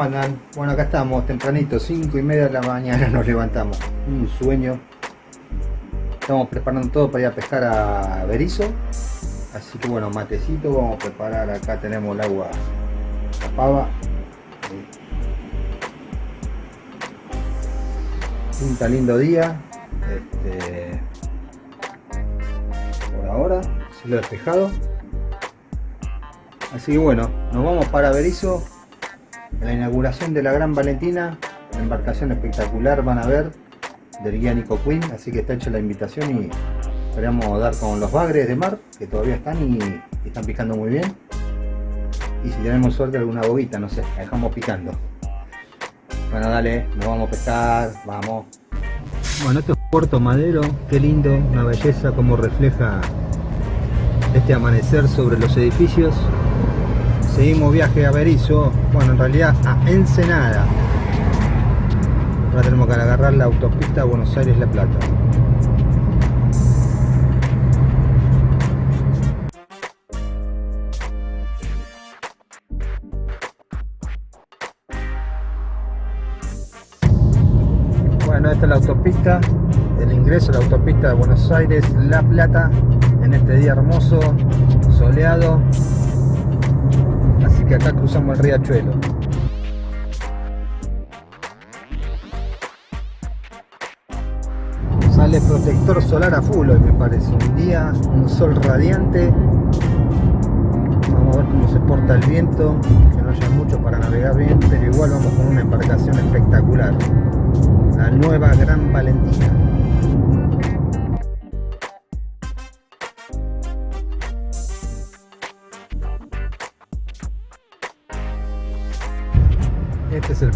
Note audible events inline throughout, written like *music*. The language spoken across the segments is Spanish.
Bueno, acá estamos, tempranito, 5 y media de la mañana nos levantamos. Un sueño. Estamos preparando todo para ir a pescar a Berizo. Así que bueno, matecito, vamos a preparar, acá tenemos el agua, la pava. Pinta lindo día. Este, por ahora, lo despejado. Así que bueno, nos vamos para Berizo la inauguración de la Gran Valentina, una embarcación espectacular van a ver del guía Nico Queen, así que está hecha la invitación y esperamos dar con los bagres de mar que todavía están y, están picando muy bien. Y si tenemos suerte alguna bobita, no sé, la dejamos picando. Bueno dale, nos vamos a pescar, vamos. Bueno esto es Puerto Madero, qué lindo, una belleza como refleja este amanecer sobre los edificios seguimos viaje a Berizo, bueno en realidad a Ensenada. Ahora tenemos que agarrar la autopista Buenos Aires-La Plata. Bueno, esta es la autopista, el ingreso a la autopista de Buenos Aires-La Plata en este día hermoso, soleado, que acá cruzamos el riachuelo. Sale protector solar a full hoy me parece, un día, un sol radiante. Vamos a ver cómo se porta el viento, que no haya mucho para navegar bien, pero igual vamos con una embarcación espectacular. La nueva Gran Valentina.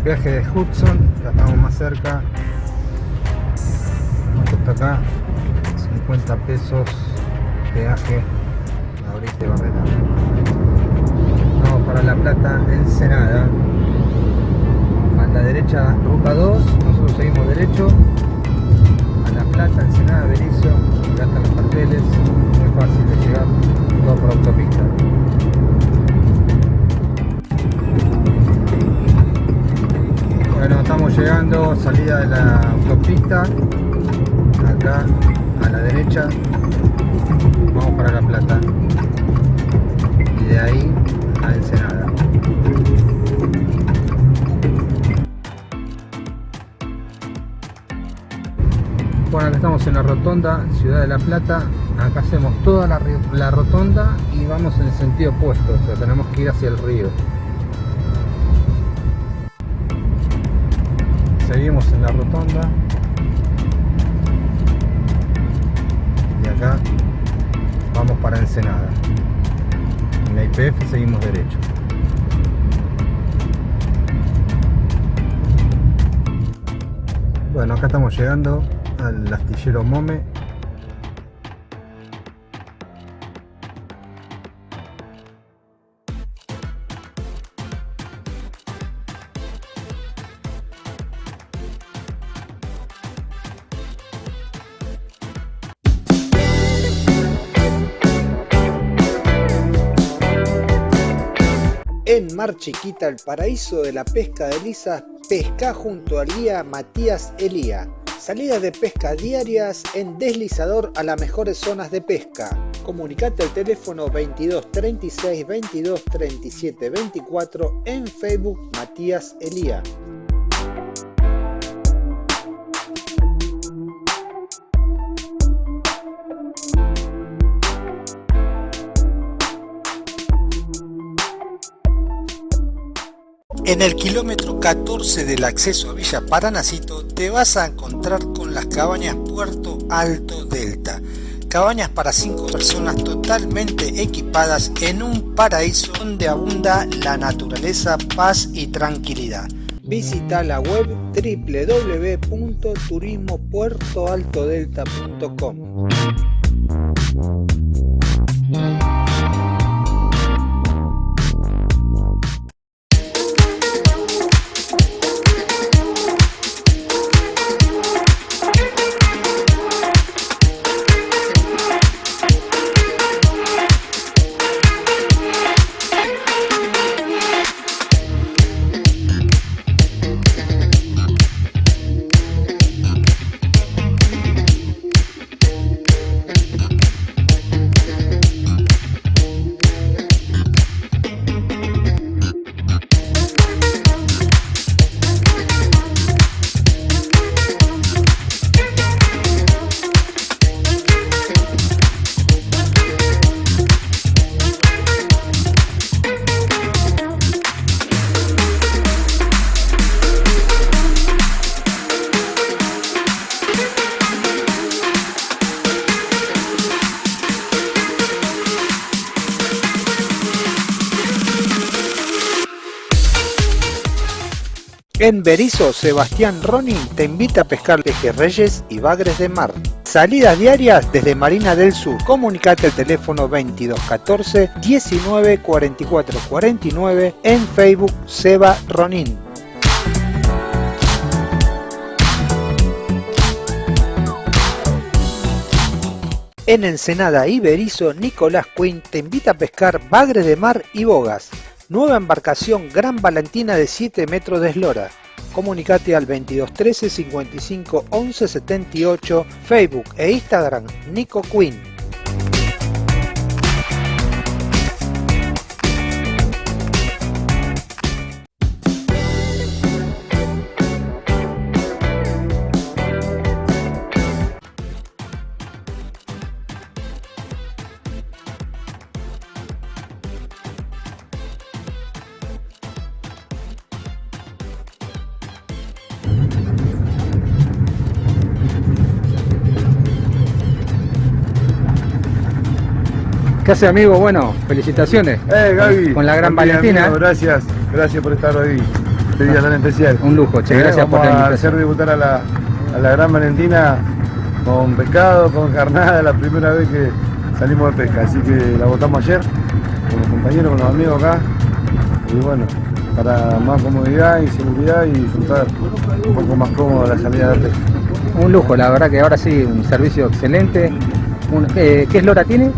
Peaje de Hudson, ya estamos más cerca. ¿Cuánto está acá? 50 pesos peaje ahorita Barrera. Vamos para La Plata, Ensenada. A la derecha, ruta 2, nosotros seguimos derecho. A La Plata, Ensenada, Berizo, acá están los carteles, muy fácil de llegar, todo por autopista. Estamos llegando, salida de la autopista, acá a la derecha, vamos para La Plata y de ahí a Ensenada. Bueno, acá estamos en la rotonda, Ciudad de La Plata, acá hacemos toda la, la rotonda y vamos en el sentido opuesto, o sea, tenemos que ir hacia el río. Seguimos en la rotonda. Y acá vamos para Ensenada. En la IPF seguimos derecho. Bueno acá estamos llegando al astillero Mome Chiquita, el paraíso de la pesca de lisas, pesca junto al guía Matías Elía. Salidas de pesca diarias en deslizador a las mejores zonas de pesca. Comunicate al teléfono 22 36 22 37 24 en Facebook Matías Elía. En el kilómetro 14 del acceso a Villa Paranacito te vas a encontrar con las cabañas Puerto Alto Delta. Cabañas para 5 personas totalmente equipadas en un paraíso donde abunda la naturaleza, paz y tranquilidad. Visita la web www.turismopuertoaltodelta.com. En Berizo, Sebastián Ronin te invita a pescar pejerreyes y bagres de mar. Salidas diarias desde Marina del Sur. Comunicate al teléfono 2214 19 44 49 en Facebook Seba Ronin. En Ensenada y Berizo, Nicolás Quinn te invita a pescar bagres de mar y bogas. Nueva embarcación Gran Valentina de 7 metros de eslora. Comunicate al 2213 55 11 78, Facebook e Instagram Nico Quinn. Hace amigo? Bueno, felicitaciones. Eh, Gaby. Con la gran Valentina. amigo, gracias, gracias por estar hoy. Este día tan especial. Un lujo, che, Eh, gracias por la invitación. hacer debutar a la, a la gran Valentina con pescado, con carnada, la primera vez que salimos de pesca. Así que la votamos ayer con los compañeros, con los amigos acá. Y bueno, para más comodidad y seguridad y disfrutar un poco más cómodo la salida de pesca. Un lujo, la verdad que ahora sí, un servicio excelente. Un- eh, ¿Qué eslora tiene?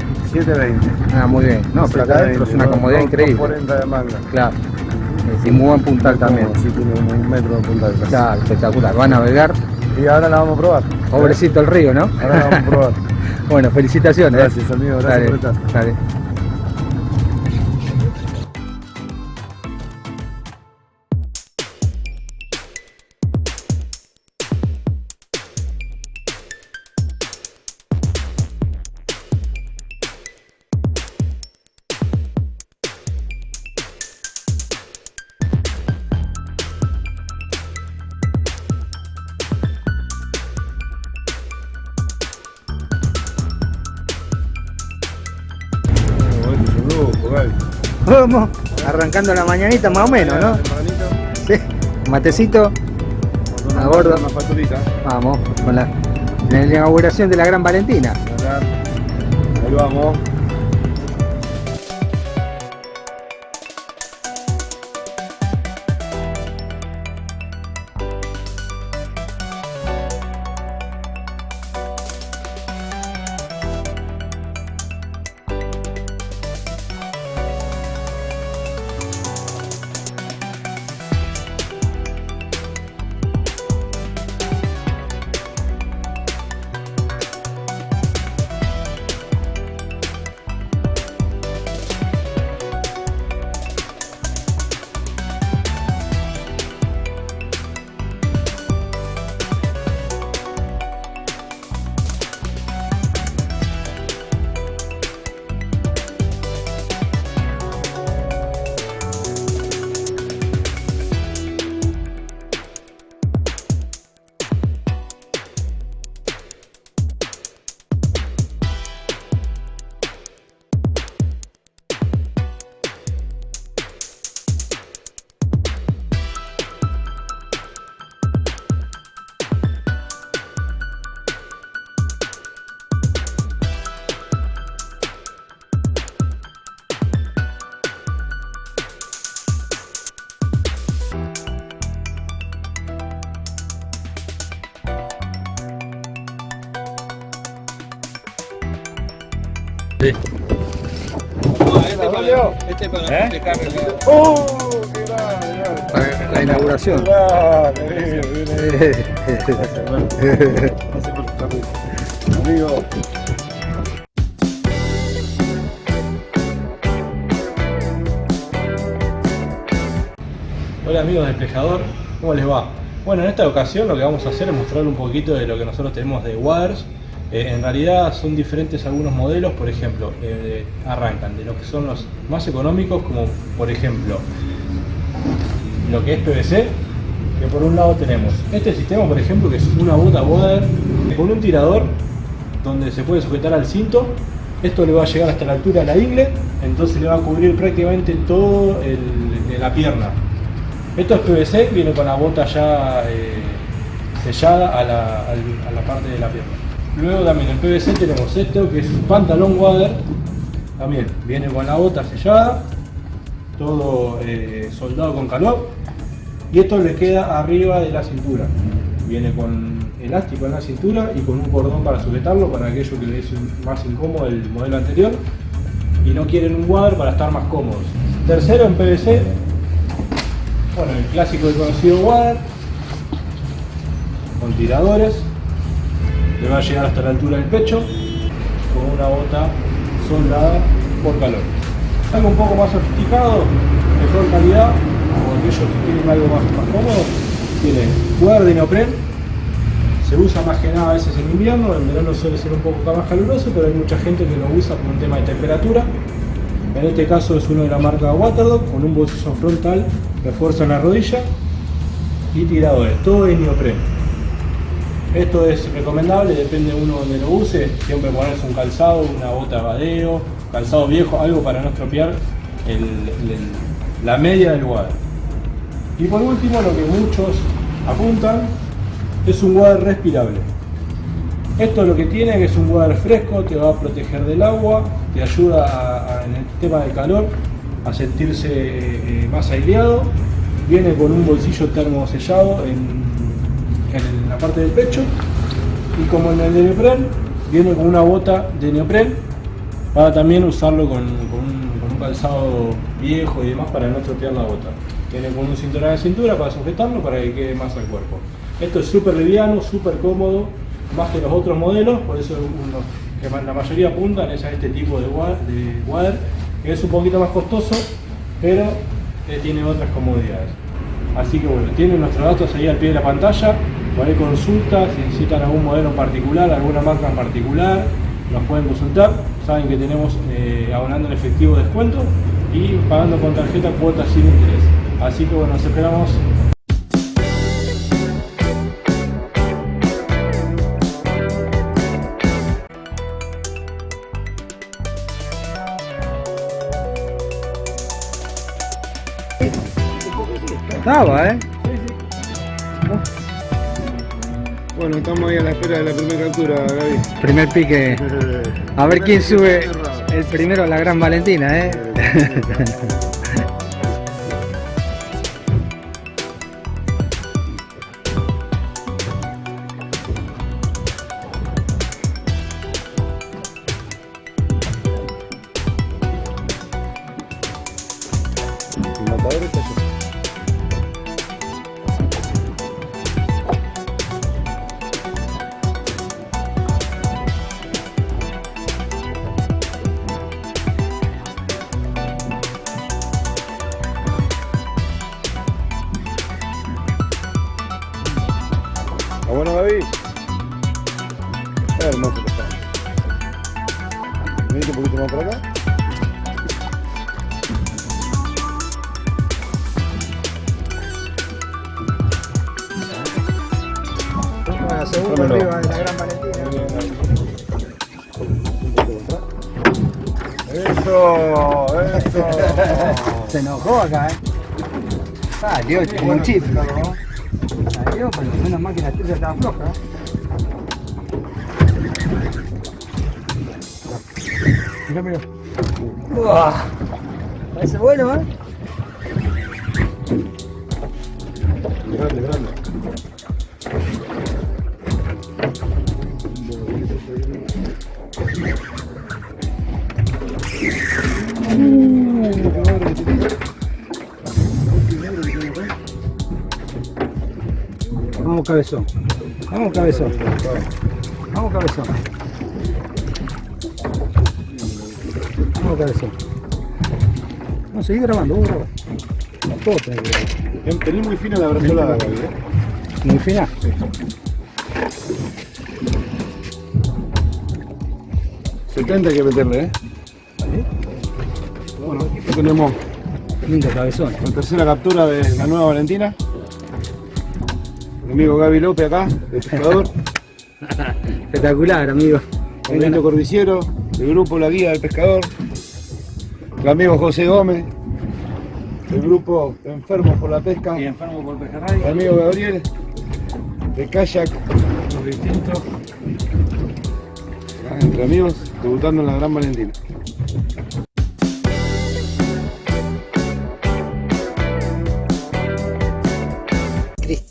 720. Ah, muy bien. No, pero acá adentro es una comodidad increíble. 40 de manga. Claro. Eh, Y muy buen puntal también. Sí, tiene un metro de puntal. casi. Claro, espectacular. Va a navegar. Y ahora la vamos a probar. Pobrecito el río, ¿no? Ahora la vamos a probar. *laughs* bueno, felicitaciones. Gracias, amigo, gracias Dale, por estar. dale. Arrancando la mañanita más o menos, ¿no? Tempranito, Sí. Matecito, A facturita. vamos, con la, la inauguración de la Gran Valentina. Ahí vamos. Este para ¿Eh? ¡Oh! ¡Qué grande! la inauguración. Grande, amigo, viene. Gracias, hermano. Gracias por estar ahí. Amigo. Hola amigos del Pescador, ¿cómo les va? Bueno, en esta ocasión lo que vamos a hacer es mostrar un poquito de lo que nosotros tenemos de Waters. Eh, en realidad son diferentes algunos modelos, por ejemplo, eh, arrancan de lo que son los más económicos, como por ejemplo lo que es PVC, que por un lado tenemos este sistema, por ejemplo, que es una bota Water con un tirador donde se puede sujetar al cinto. Esto le va a llegar hasta la altura de la ingle, entonces le va a cubrir prácticamente todo la pierna. Esto es PVC, viene con la bota ya eh, sellada a la parte de la pierna. Luego también en PVC tenemos esto que es un pantalón water, también viene con la bota sellada, todo eh, soldado con calor y esto le queda arriba de la cintura. Viene con elástico en la cintura y con un cordón para sujetarlo para aquello que le es más incómodo el modelo anterior y no quieren un water para estar más cómodos. Tercero en PVC, bueno, el clásico y conocido water con tiradores, le va a llegar hasta la altura del pecho con una bota soldada por calor. Algo un poco más sofisticado, mejor calidad, o aquellos que quieren algo más, más cómodo, tiene water de neopren, se usa más que nada a veces en invierno, en verano suele ser un poco más caluroso, pero hay mucha gente que lo usa por un tema de temperatura. En este caso es uno de la marca Waterdog, con un bolsillo frontal, refuerzo en la rodilla y tiradores, todo es neopren. Esto es recomendable, depende de uno donde lo use, siempre ponerse un calzado, una bota de badeo, calzado viejo, algo para no estropear la media del water. Y por último, lo que muchos apuntan es un water respirable. Esto lo que tiene es un water fresco, te va a proteger del agua, te ayuda en el tema del calor a sentirse eh, más aireado. Viene con un bolsillo termosellado en, en la parte del pecho y como en el de neopren, viene con una bota de neopren para también usarlo con, un, calzado viejo y demás para no estropear la bota. Tiene con un cinturón de cintura para sujetarlo para que quede más al cuerpo. Esto es súper liviano, súper cómodo, más que los otros modelos, por eso que la mayoría apuntan es a este tipo de wa- de water, que es un poquito más costoso, pero tiene otras comodidades. Así que bueno, tienen nuestros datos ahí al pie de la pantalla, por ahí consultas, si necesitan algún modelo en particular, alguna marca en particular, nos pueden consultar, saben que tenemos eh, abonando en efectivo descuento y pagando con tarjeta cuotas sin interés. Así que bueno, nos esperamos Estaba, ¿eh? Bueno, estamos ahí a la espera de la primera captura, Gaby. Primer pique. A ver quién sube el primero a la Gran Valentina, ¿eh? *laughs* Enojó acá, ¿eh? Salió como un chip. Salió, pero menos mal que la tuya estaba floja. Mira, mira. Parece bueno, ¿eh? Grande, grande. Vamos, cabezón. Vamos, cabezón. Vamos, cabezón. Vamos, cabezón. Vamos a seguir grabando, grabar. Todo tenés que Tenés muy fina la brazolada. ¿eh? Muy fina. 70 hay que meterle, ¿eh? Bueno, aquí tenemos Lindo cabezón. la tercera captura de la nueva Valentina. Mi amigo Gaby López acá, de pescador. *laughs* Espectacular, amigo. Benito Cordiciero, del grupo La Guía del Pescador. El amigo José Gómez, del grupo Enfermos por la Pesca. Y enfermo por pejerrey. Mi amigo Gabriel, de kayak, distinto. acá entre amigos, debutando en la Gran Valentina.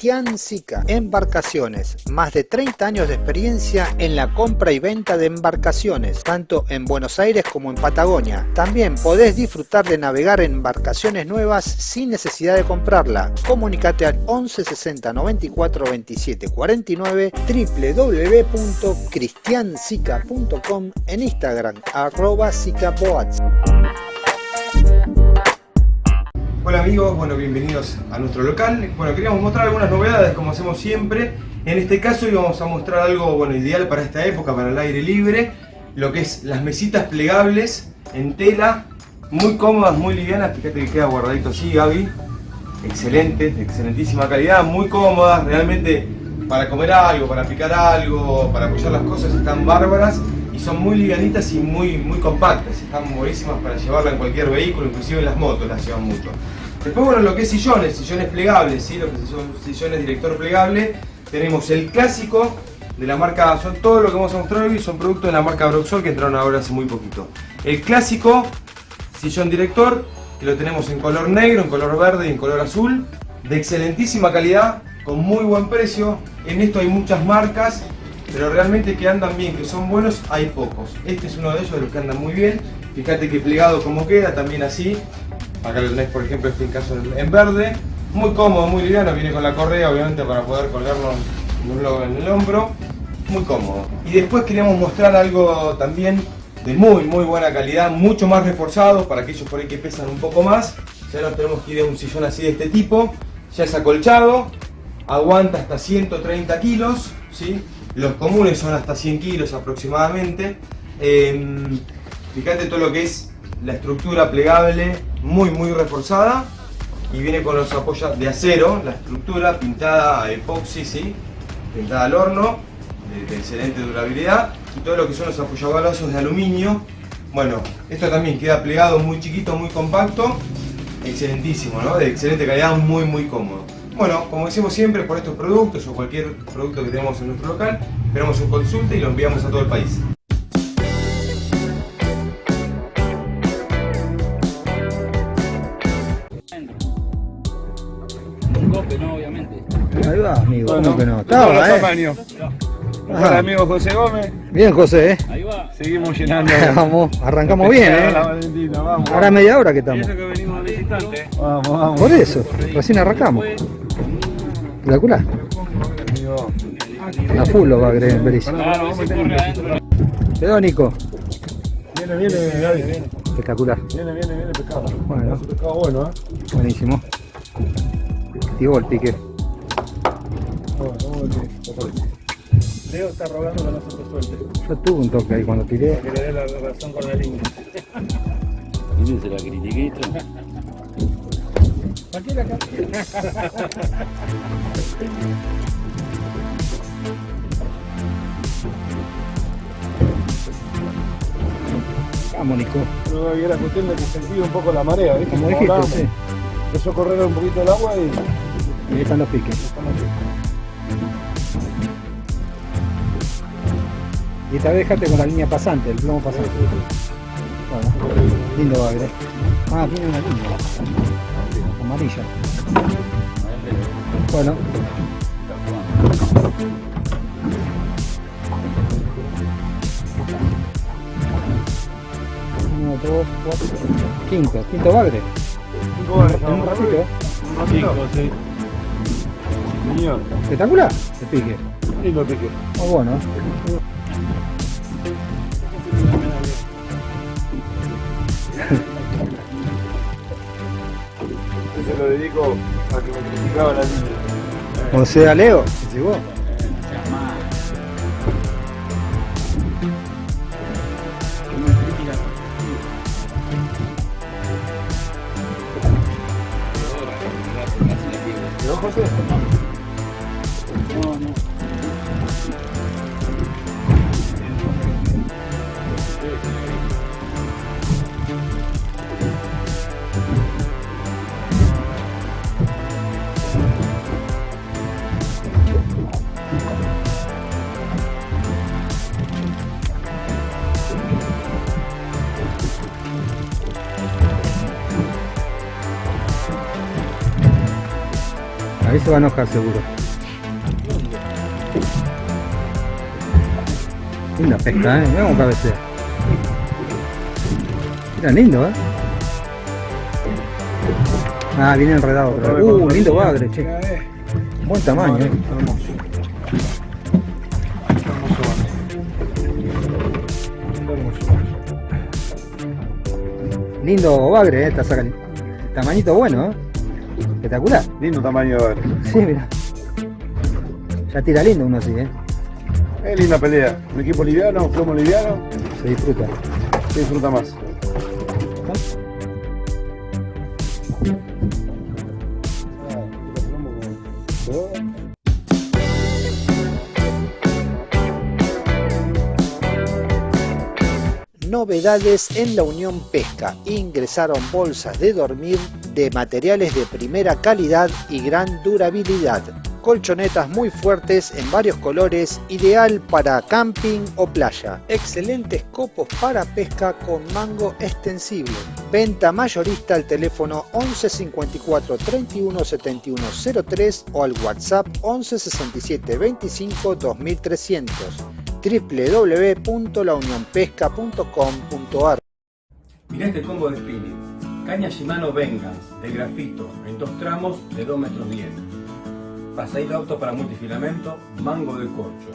Cristian Sica, Embarcaciones, más de 30 años de experiencia en la compra y venta de embarcaciones, tanto en Buenos Aires como en Patagonia. También podés disfrutar de navegar en embarcaciones nuevas sin necesidad de comprarla. Comunicate al 11 60 94 27 49 www.cristiansica.com en Instagram arroba. Hola amigos, bueno, bienvenidos a nuestro local. Bueno, queríamos mostrar algunas novedades como hacemos siempre. En este caso íbamos a mostrar algo bueno, ideal para esta época, para el aire libre. Lo que es las mesitas plegables en tela, muy cómodas, muy livianas. Fíjate que queda guardadito así, Gaby. Excelente, de excelentísima calidad, muy cómodas. Realmente para comer algo, para picar algo, para apoyar las cosas están bárbaras. Y son muy livianitas y muy, muy compactas. Están buenísimas para llevarla en cualquier vehículo, inclusive en las motos las llevan mucho. Después, bueno, lo que es sillones, sillones plegables, ¿sí? lo que son sillones director plegable. Tenemos el clásico de la marca, son todo lo que vamos a mostrar hoy son productos de la marca Broxol que entraron ahora hace muy poquito. El clásico sillón director, que lo tenemos en color negro, en color verde y en color azul, de excelentísima calidad, con muy buen precio. En esto hay muchas marcas, pero realmente que andan bien, que son buenos, hay pocos. Este es uno de ellos, de los que andan muy bien. Fíjate que plegado como queda, también así. Acá lo tenés, por ejemplo, este caso en verde. Muy cómodo, muy liviano, viene con la correa, obviamente, para poder colgarlo en el hombro. Muy cómodo. Y después queríamos mostrar algo también de muy, muy buena calidad, mucho más reforzado para aquellos por ahí que pesan un poco más. Ya nos tenemos que ir de un sillón así de este tipo. Ya es acolchado, aguanta hasta 130 kilos, ¿sí? Los comunes son hasta 100 kilos aproximadamente. Eh, fíjate todo lo que es la estructura plegable, muy muy reforzada. Y viene con los apoyos de acero, la estructura pintada a epoxi, ¿sí? pintada al horno, de, excelente durabilidad. Y todo lo que son los apoyabalazos de aluminio. Bueno, esto también queda plegado muy chiquito, muy compacto. Excelentísimo, ¿no? De excelente calidad, muy muy cómodo. Bueno, como decimos siempre, por estos productos o cualquier producto que tenemos en nuestro local, esperamos un consulta y lo enviamos a todo el país. Amigo. Bueno, ¿Cómo que no? Estaba, ¿eh? tamaños. Hola amigo José Gómez, Bien, José, ¿eh? Ahí va. seguimos *laughs* llenando. Vamos, arrancamos bien, ¿eh? Valentina, vamos. Ahora media hora que Y estamos. eso que venimos de. Vamos, vamos. Por eso, recién arrancamos. Espectacular. Amigo. A full lo va a creer, corre adentro. Quedó, Nico. Viene, viene, Gaby. Espectacular. Viene, viene, viene pescado. Bueno. Pescado bueno, ¿eh? Buenísimo. Activó el pique. Leo está rogando que no se te suelte. Yo tuve un toque ahí cuando tiré. Que le dé la razón con la línea. Y se la critiquito. Vamos, Nico. Pero Gaby, era cuestión de que sentí un poco la marea, ¿viste? Como dijiste, sí. Empezó a correr un poquito el agua y... Ahí están los piques. Y esta vez dejate con la línea pasante, el plomo pasante. Bueno, lindo bagre. Ah, tiene una línea. Amarilla. Bueno. Uno, dos, cuatro. Quinto, quinto bagre. Cinco En un ratito, ¿eh? Un ratito. sí. Señor, Espectacular el pique. lindo pique. Muy bueno. Se lo dedico a que me criticaba la línea. O sea, Leo, llegó. ¿No, se va a enojar seguro. Linda pesca, eh. Mira cómo cabecea. Mira, lindo, eh. Ah, viene enredado. vez. Uh, lindo bagre, che. Buen tamaño, eh. Hermoso. Hermoso. Lindo, bagre. Lindo bagre, eh. Está sacando. Tamañito bueno, eh. Espectacular. Lindo tamaño de. Sí, mira. Ya tira lindo uno así, eh. Es linda pelea. Un equipo liviano, plomo liviano, Se disfruta. se disfruta más. Novedades en la Unión Pesca. Ingresaron bolsas de dormir de materiales de primera calidad y gran durabilidad. Colchonetas muy fuertes en varios colores, ideal para camping o playa. Excelentes copos para pesca con mango extensible. Venta mayorista al teléfono 11 54 31 71 03 o al WhatsApp 11 67 25 2300 www.launionpesca.com.ar Mirá este combo de spinning. Caña Shimano Vengeance de grafito en dos tramos de 2 metros 10. Pasadito auto para multifilamento, mango de corcho.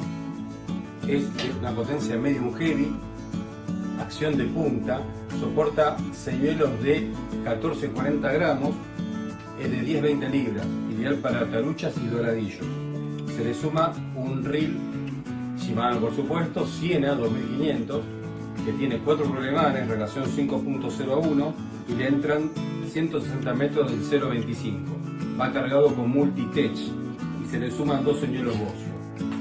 Es de una potencia medium heavy, acción de punta, soporta señuelos de 14-40 gramos, es de 10-20 libras, ideal para taruchas y doradillos. Se le suma un reel Shimano por supuesto, Siena 2500, que tiene 4 rolemanes, relación 5.0 a 1 y le entran 160 metros del 0.25. Va cargado con multitech y se le suman dos señuelos Bossio.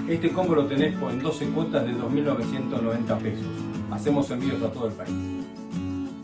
Este combo lo tenés en 12 cuotas de 2.990 pesos. Hacemos envíos a todo el país.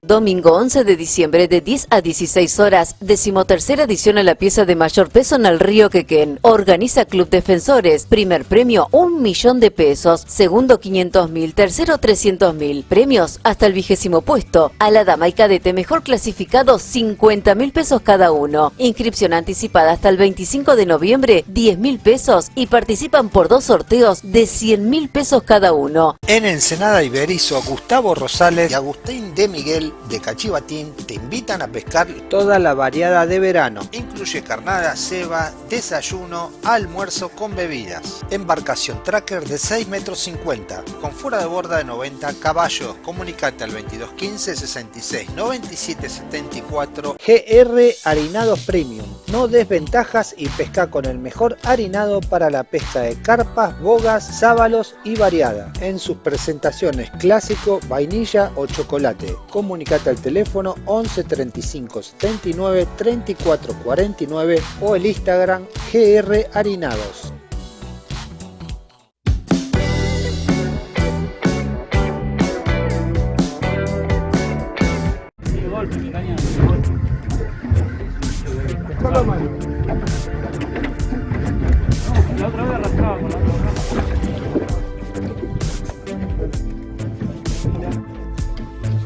Domingo 11 de diciembre de 10 a 16 horas, decimotercera edición a la pieza de mayor peso en el río Quequén. Organiza Club Defensores. Primer premio, un millón de pesos. Segundo, 500 mil. Tercero, 300 mil. Premios hasta el vigésimo puesto. A la dama y cadete mejor clasificado, 50 mil pesos cada uno. Inscripción anticipada hasta el 25 de noviembre, 10 mil pesos. Y participan por dos sorteos de 100 mil pesos cada uno. En Ensenada Iberizo, Gustavo Rosales y Agustín de Miguel de Cachivatín te invitan a pescar toda la variada de verano. Incluye carnada, ceba, desayuno, almuerzo con bebidas. Embarcación tracker de 6 metros 50 con fuera de borda de 90 caballos. Comunicate al 2215 66 97 74 GR Harinados Premium. No desventajas y pesca con el mejor harinado para la pesca de carpas, bogas, sábalos y variada. En sus presentaciones clásico, vainilla o chocolate. Comunicate al teléfono 11 35 79 34 49 o el Instagram GR Harinados.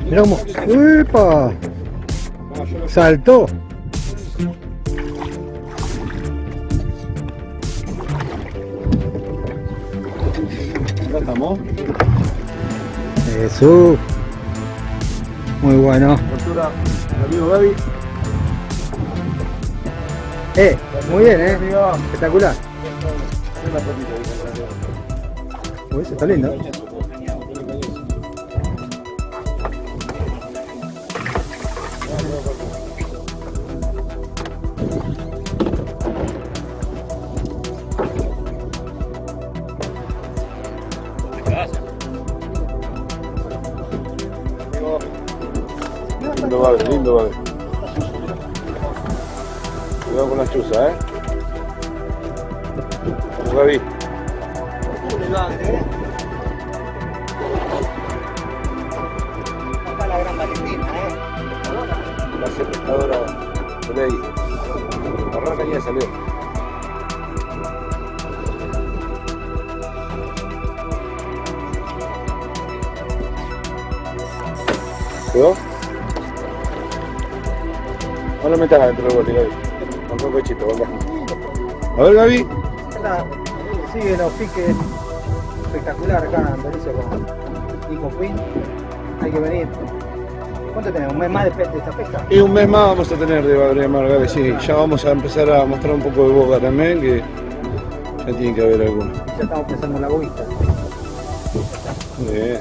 Mirá cómo. ¡Uepa! Saltó. Acá estamos. Jesús. Muy bueno. Amigo Gaby. Eh, muy bien, eh. Espectacular. Ese está lindo. Lindo bagre, lindo bagre. Cuidado con la chuza, eh. Gaby. La selectadora de ley. Agarrar la caña salió. ¿Quedó? No lo metas adentro del bote, Gaby. Con un pechito, venga. A ver, Gaby. Sigue los piques espectacular acá en Berizo con Nico Queen. Hay que venir. ¿Cuánto tenemos? ¿Un mes más de, esta pesca? Y un mes más vamos a tener de Badremar, Gaby, sí. Ya vamos a empezar a mostrar un poco de boca también, que ya tiene que haber alguno. Ya estamos pensando en la boguita. Muy bien.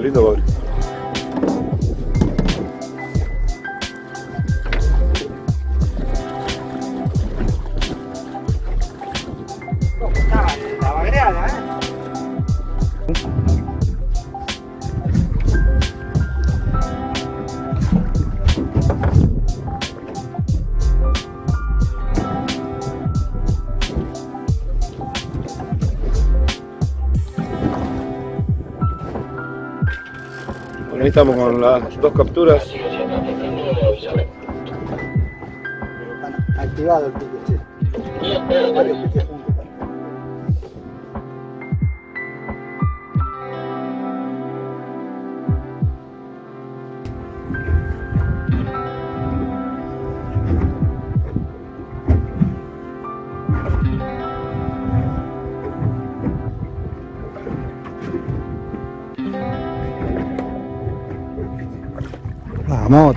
Lindo, ahí estamos con las dos capturas. Activado el pique, che.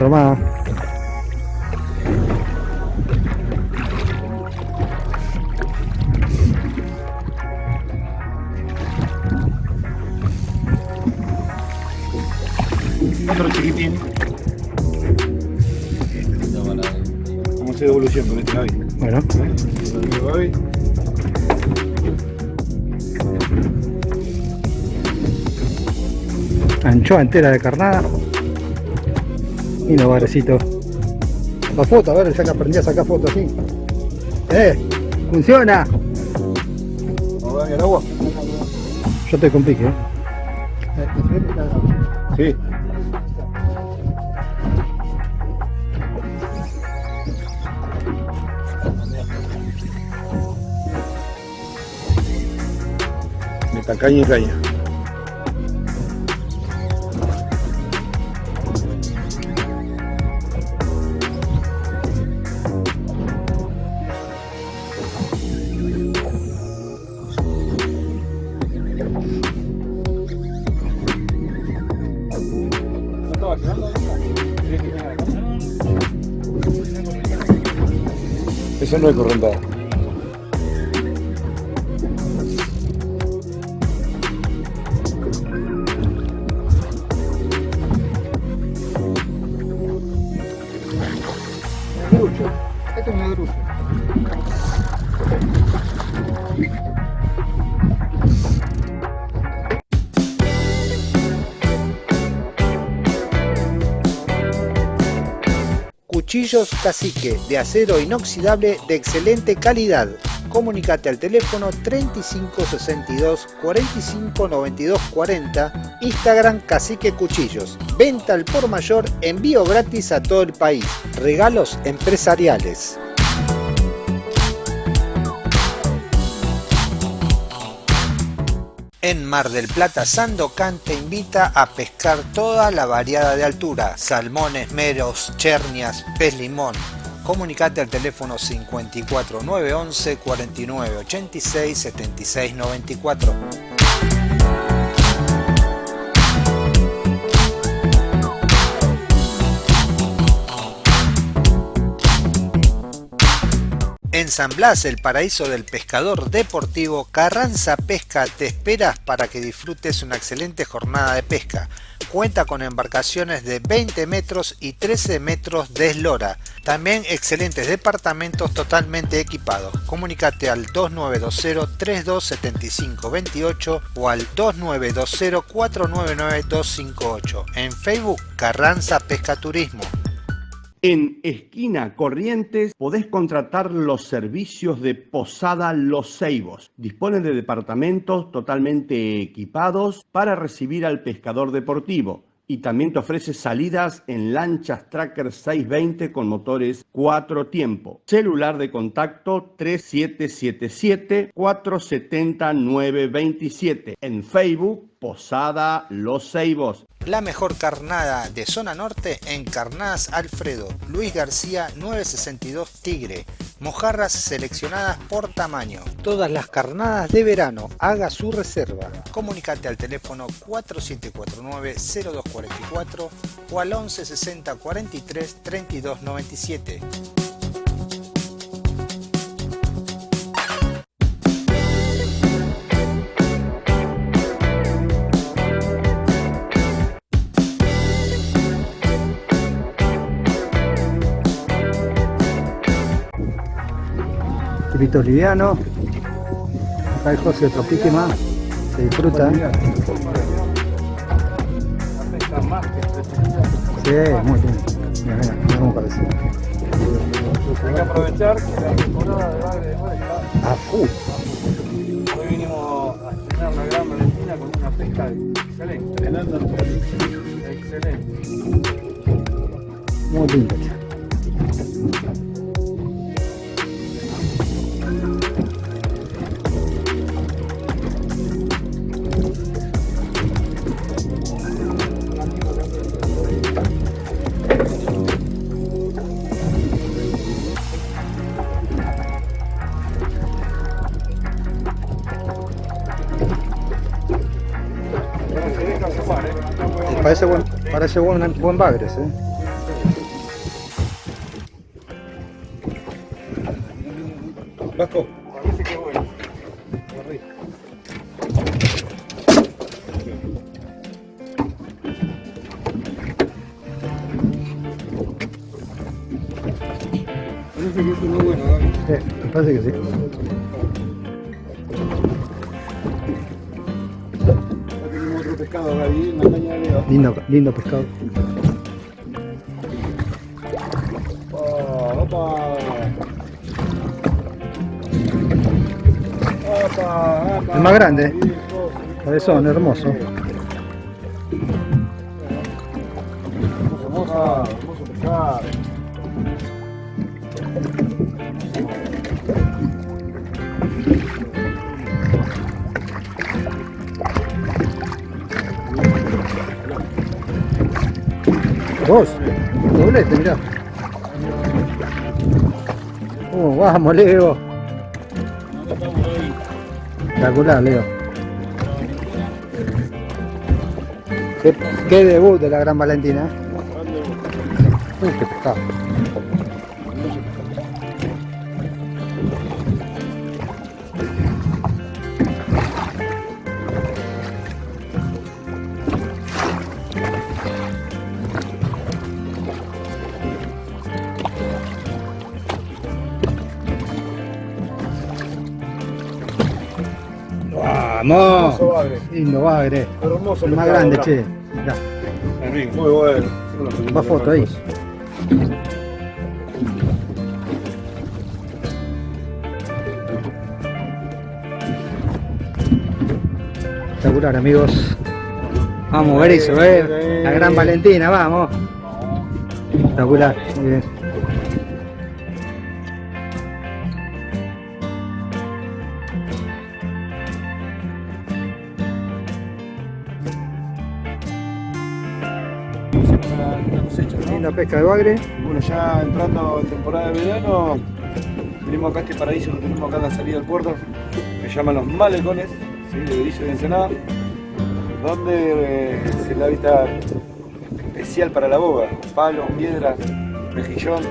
Otro más. Otro chiquitín. Vamos a hacer evolución con este Gaby. Bueno, Gaby. anchoa entera de carnada. Y los barecitos. La foto, a ver, ya que aprendí a sacar fotos así. ¡Eh! ¡Funciona! Vamos Gaby al agua. Yo estoy con pique, ¿eh? Sí. Meta caña y caña. Eso no Cacique de acero inoxidable de excelente calidad. Comunicate al teléfono 3562 45 92 40, Instagram Cacique Cuchillos. Venta al por mayor, envío gratis a todo el país. Regalos empresariales. En Mar del Plata, Sandocan te invita a pescar toda la variada de altura, salmones, meros, chernias, pez limón. Comunicate al teléfono 54 911 49 86 76 94. San Blas, el paraíso del pescador deportivo, Carranza Pesca te espera para que disfrutes una excelente jornada de pesca. Cuenta con embarcaciones de 20 metros y 13 metros de eslora. También excelentes departamentos totalmente equipados. Comunícate al 2920-327528 o al 2920-499-258. En Facebook, Carranza Pesca Turismo. En Esquina Corrientes podés contratar los servicios de Posada Los Ceibos. Disponen de departamentos totalmente equipados para recibir al pescador deportivo y también te ofrece salidas en lanchas Tracker 620 con motores 4 tiempo. Celular de contacto 3777 470 927. En Facebook Posada Los Ceibos. La mejor carnada de zona norte en Carnadas Alfredo, Luis García 962 Tigre. Mojarras seleccionadas por tamaño. Todas las carnadas de verano, haga su reserva. Comunicate al teléfono 4749-0244 o al 1160 43 32 97. Liviano. Acá el José otro pique más. Se disfruta. Sí, muy bien. Mira, mira, mira cómo parece. Hay que aprovechar que la temporada de bagre de mar está A full. Hoy vinimos a estrenar la Gran Valentina con una pesca excelente. Excelente. Muy lindo. Parece buen, buen bagres, eh. Lindo, pescado. Opa. Opa, opa. El más grande. Cabezón, hermoso. Dos. Doblete, mirá. Oh, vamos, Leo. Espectacular, Leo. Qué, qué debut de la Gran Valentina. ¿eh? Uy, qué pescado. Lindo bagre. Hermoso El más grande, mirá. che. Mirá, muy bueno. va foto ahí. Espectacular, amigos. Vamos, ver eso, eh. La Gran Valentina, vamos. Espectacular, muy bien. Una cosecha, ¿no? Linda pesca de bagre. Bueno, ya entrando en temporada de verano, tenemos acá este paraíso que tenemos acá en la salida del puerto, que se llaman los malecones, ¿sí? de Berizo y de Ensenada, donde eh, es el hábitat especial para la boga, palos, piedras, mejillón,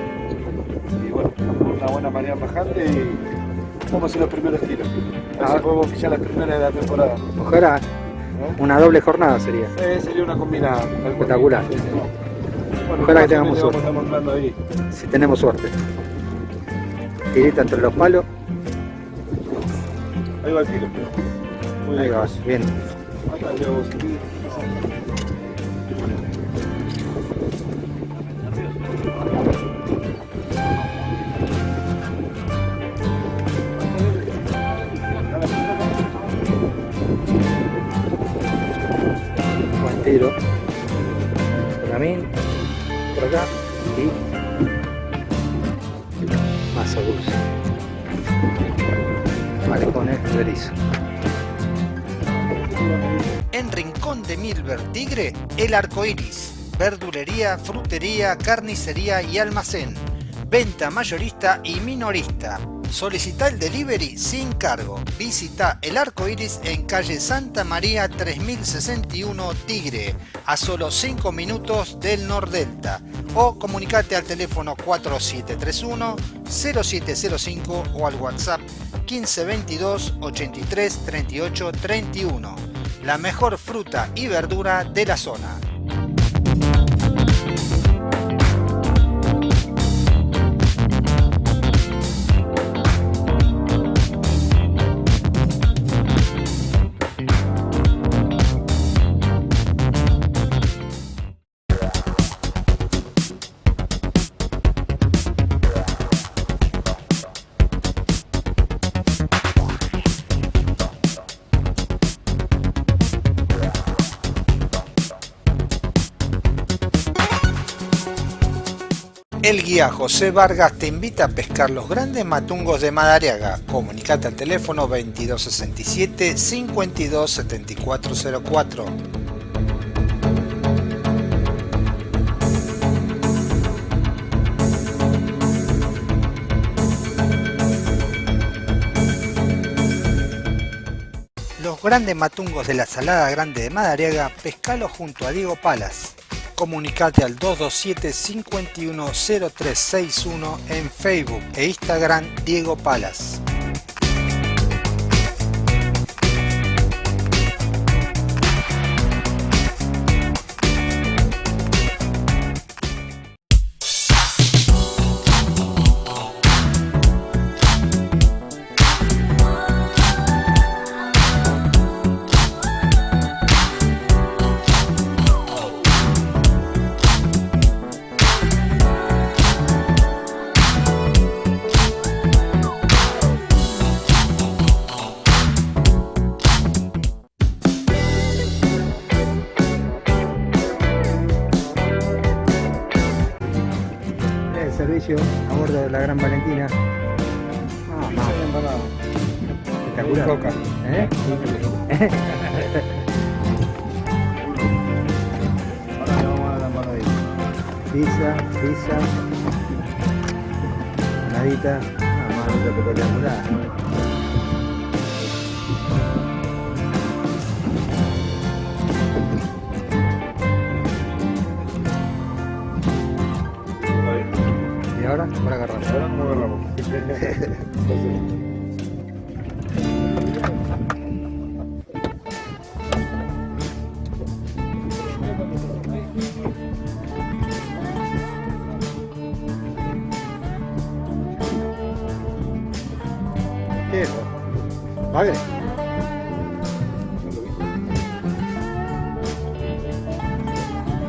Y bueno, una buena marea bajante y vamos a hacer los primeros tiros. A ver Ah. podemos pillar las primeras de la temporada. Ojalá una doble jornada sería. Eh, sería una combinada. Espectacular. Sí, sí. Bueno, Ojalá que tengamos suerte. Ahí. Si tenemos suerte. Tirita entre los palos. Ahí va el tiro. Muy Ahí bien. va, bien. El arco iris. Verdulería, frutería, carnicería y almacén. Venta mayorista y minorista. Solicita el delivery sin cargo. Visita el arco iris en calle Santa María 3061 Tigre, a solo 5 minutos del Nordelta. O comunicate al teléfono 4731 0705 o al WhatsApp 1522 83 38 31. La mejor fruta y verdura de la zona. El guía José Vargas te invita a pescar los grandes matungos de Madariaga. Comunicate al teléfono 2267 527404. Los grandes matungos de la Salada Grande de Madariaga, pescalo junto a Diego Palas. Comunicate al 227-510361 en Facebook e Instagram Diego Palas. Servicio a bordo de la Gran Valentina. Ah, más. Espectacular. Coca. ¿Eh? Ahora vamos a dar la ahí. Pizza, pizza. Nadita. Ah, más espectacular.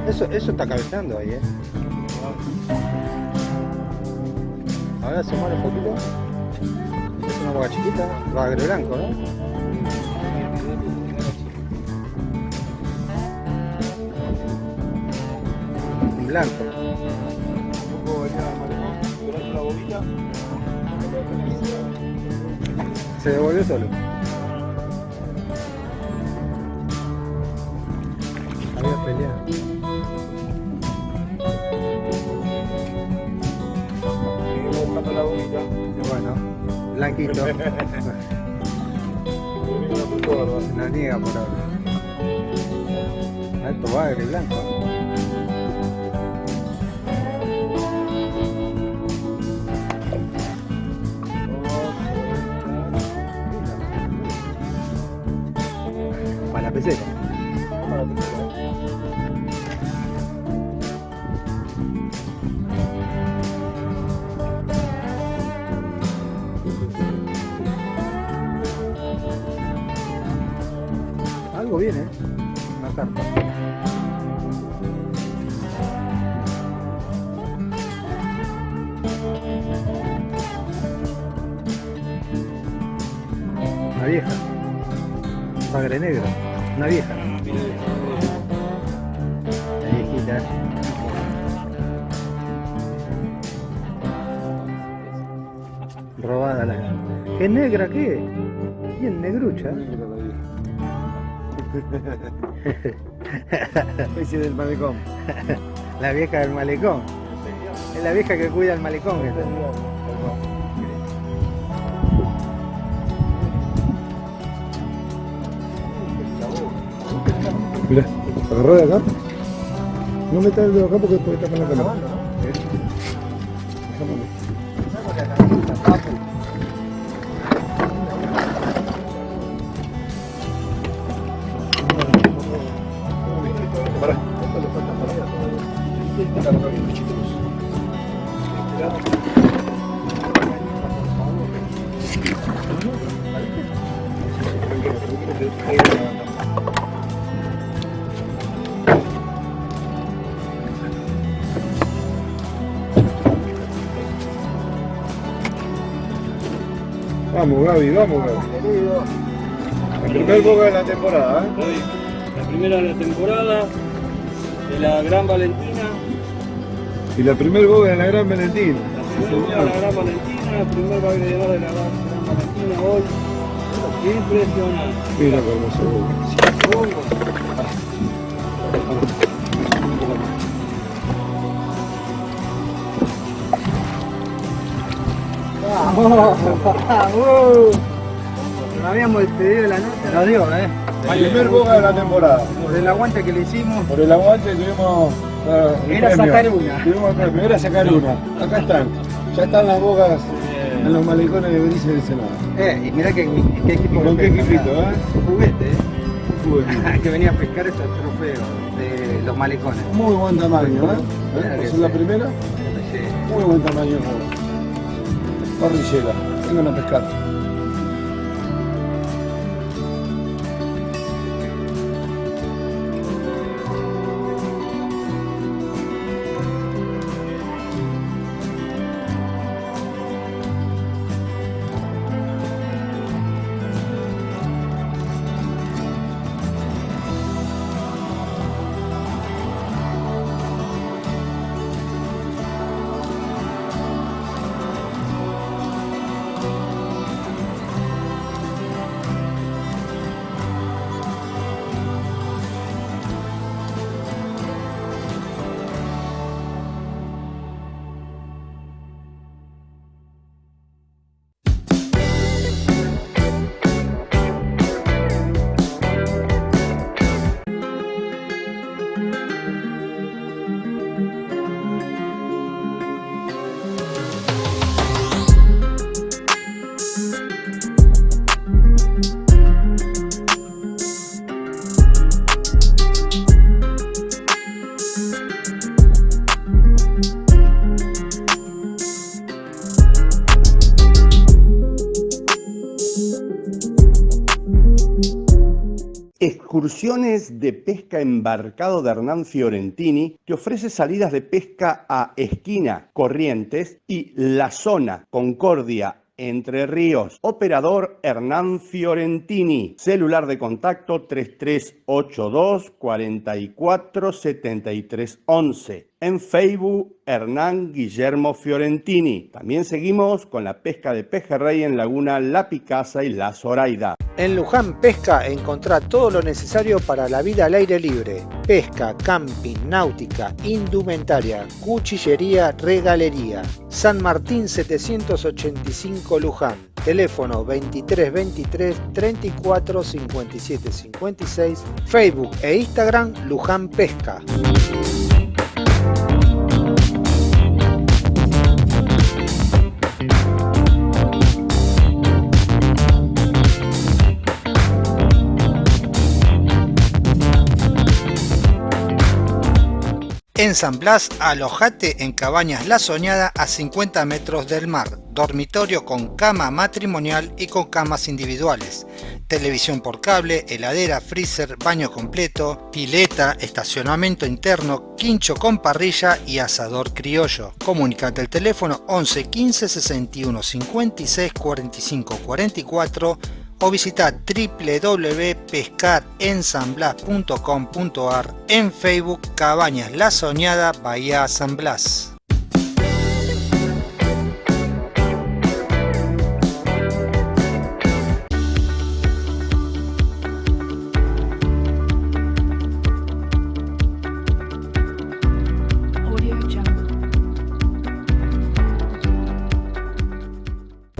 Eso, eso está cabeceando ahí, eh. Chiquita, bagre blanco, ¿no? En blanco. Un poco durante la bobita. Se devolvió solo. pero... Se lo niega por ahora. Alto bagre blanco. Para la pecera. Negra qué? Bien negrucha. *laughs* Especie del malecón. La vieja del malecón. Es la vieja que cuida el malecón. esta. Mirá, agarró de acá. No metas el dedo acá porque después tapan la cámara. Vamos, Gaby, vamos, Gaby. El primer boga de la temporada, ¿eh? La primera de la temporada de la Gran Valentina, Y la primer boga de la Gran Valentina. la primera de la Gran Valentina, el primer baile de la Gran Valentina hoy. Impresionante. Mira hermoso boga. No habíamos despedido la noche. Nos dio, ¿eh? El primer boga de la temporada. Por el aguante que le hicimos. Por el aguante tuvimos. el Era premio. sacar una. Tuvimos era sacar una. Acá están. Ya están las bogas en los malecones de Berice del Senado. Eh, y mirá qué, qué equipo. ¿Con qué equipito, mirá. eh? Un juguete, ¿eh? *laughs* Que venía a pescar estos trofeos de los malecones. Muy buen tamaño, ¿eh? ¿Eh? que ¿Por ser la primera? Sí. Muy buen tamaño. Parrillera. Vengan a pescar. Excursiones de pesca embarcado de Hernán Fiorentini te ofrece salidas de pesca a Esquina, Corrientes y La Zona, Concordia, Entre Ríos. Operador Hernán Fiorentini. Celular de contacto 3382 44 73 11. En Facebook, Hernán Guillermo Fiorentini. También seguimos con la pesca de pejerrey en Laguna La Picasa y La Zoraida. En Luján Pesca encontrá todo lo necesario para la vida al aire libre. Pesca, camping, náutica, indumentaria, cuchillería, regalería. San Martín 785 Luján. Teléfono 23 23 34 57 56. Facebook e Instagram Luján Pesca. En San Blas, alojate en Cabañas La Soñada a 50 metros del mar, dormitorio con cama matrimonial y con camas individuales, televisión por cable, heladera, freezer, baño completo, pileta, estacionamiento interno, quincho con parrilla y asador criollo. Comunicate al teléfono 11 15 61 56 45 44 o visita www.pescarensanblas.com.ar en Facebook Cabañas La Soñada Bahía San Blas.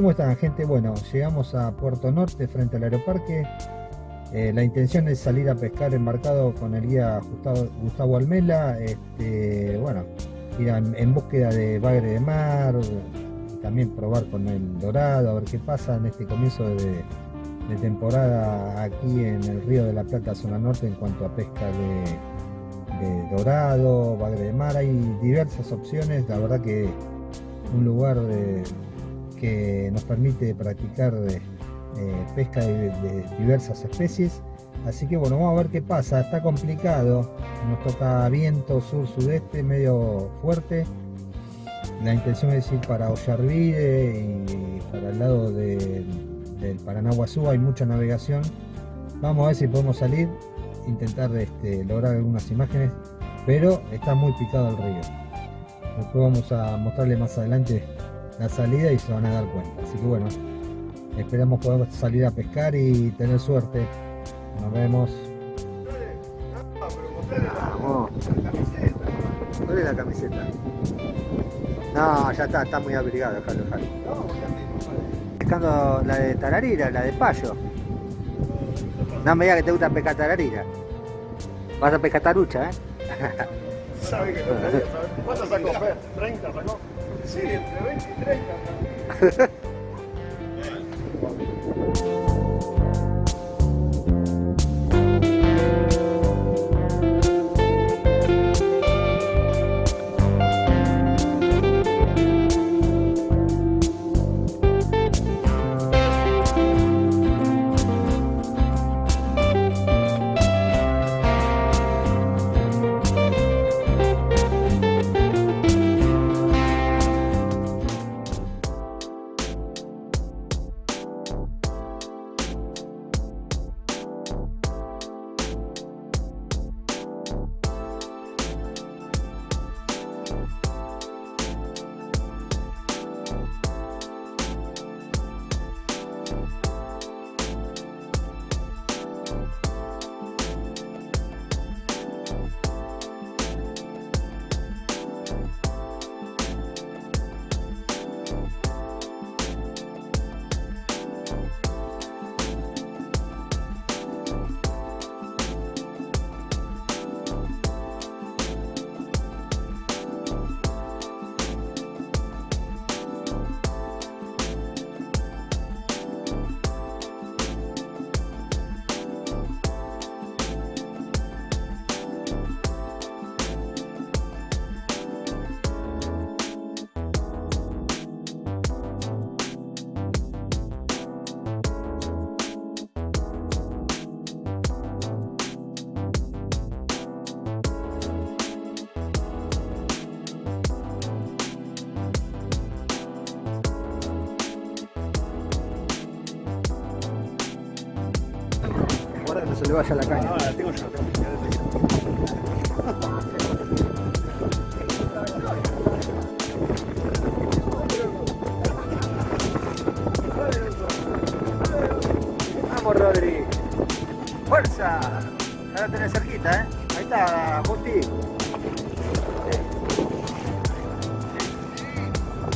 ¿Cómo están gente? Bueno, llegamos a Puerto Norte frente al aeroparque. Eh, la intención es salir a pescar embarcado con el guía Gustavo, Almela. Este, bueno, ir en, búsqueda de bagre de mar, también probar con el dorado, a ver qué pasa en este comienzo de, de temporada aquí en el río de la Plata, zona norte, en cuanto a pesca de, de dorado, bagre de mar. Hay diversas opciones, la verdad que un lugar de, que nos permite practicar eh, pesca de, de, diversas especies. Así que bueno, vamos a ver qué pasa. Está complicado. Nos toca viento sur-sudeste medio fuerte. La intención es ir para Ollarvide y para el lado de, del Paranaguazú hay mucha navegación. Vamos a ver si podemos salir, intentar este, lograr algunas imágenes, pero está muy picado el río. Después vamos a mostrarle más adelante la salida y se van a dar cuenta. Así que bueno, esperamos poder salir a pescar y tener suerte. Nos vemos. Vamos. ¿Cuál es la camiseta? No, ya está, está muy abrigado, déjalo, déjalo. Pescando la de tararira, la de payo. No me digas que te gusta pescar tararira. Vas a pescar tarucha, ¿eh? ¿Sabe que no *laughs* ¿sabes? ¿Cuánto sacó Fer? ¿30 sacó? Sí, entre 20 y 30. Guarda *laughs* le vaya la caña. La. Vamos, Rodri. ¡Fuerza! Ya la tenés cerquita, ¿eh? Ahí está, Justi.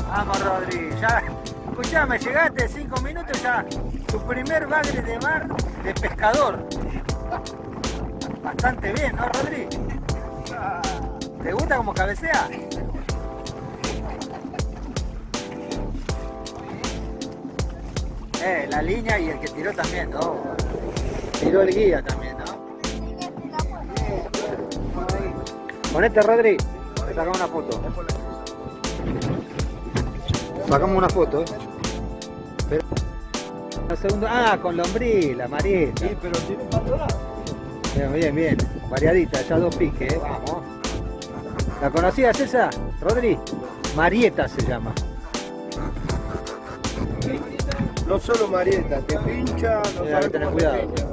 Vamos, Rodri. Ya, escuchame, llegaste cinco minutos ya. Tu primer bagre de mar de pescador. Bastante bien, ¿no, Rodri? ¿Te gusta como cabecea? Eh, la línea y el que tiró también, ¿no? Tiró el guía también, ¿no? Ponete, Rodri. sacamos una foto. Sacamos una foto, ¿eh? Segundo... Ah, con lombriz, la marieta. Sí, pero tiene un Bien, bien, bien. Variadita, ya dos piques, ¿eh? Vamos. ¿La conocías esa, Rodri? Marieta se llama. No solo Marieta, te pincha, no Mira, sabes tener cómo te cuidado. pincha.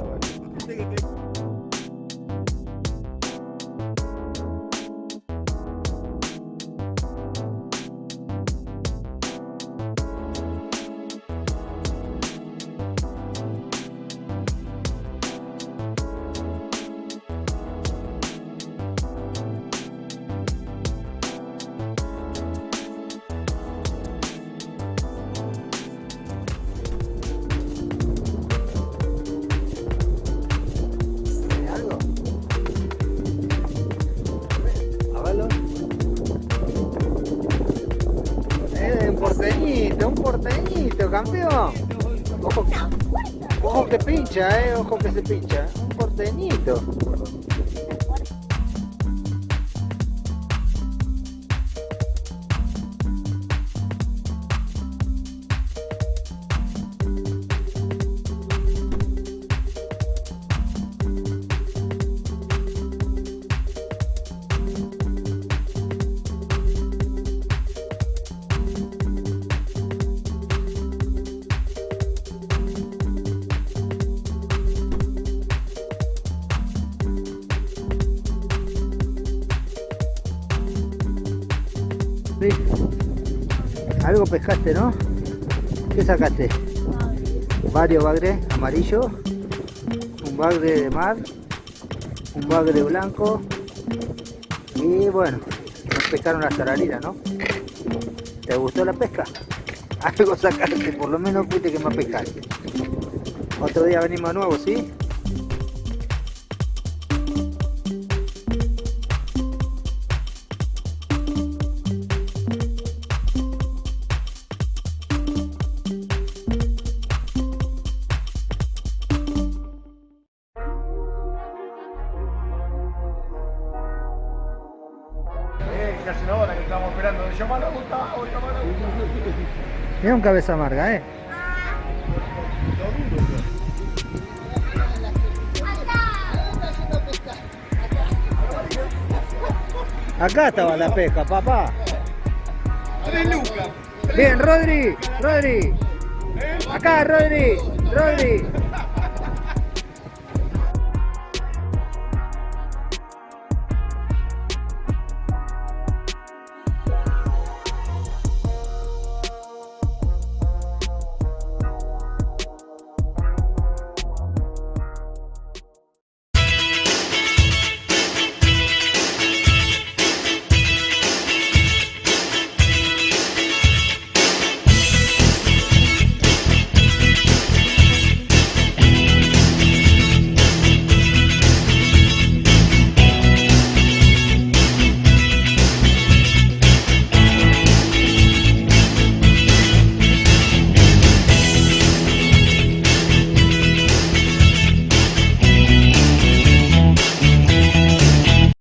Pescaste, ¿no? ¿Qué sacaste? Varios bagres amarillo, un bagre de mar, un bagre blanco y bueno, nos pescaron las tararinas, ¿no? ¿Te gustó la pesca? *laughs* Algo sacaste, por lo menos fuiste que más pescaste. Otro día venimos de nuevo, ¿sí? Cabeza amarga, ¿eh? Acá estaba la pesca, papá. Bien, Rodri, Rodri. Acá, Rodri, Rodri.